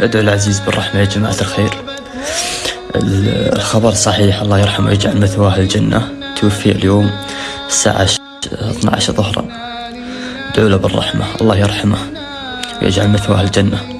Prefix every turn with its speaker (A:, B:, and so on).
A: أدعو العزيز بالرحمة يا جماعة الخير. الخبر صحيح الله يرحمه ويجعل مثواه الجنة. توفي اليوم الساعة 12 ظهرا. ادعوا له بالرحمة الله يرحمه ويجعل مثواه الجنة.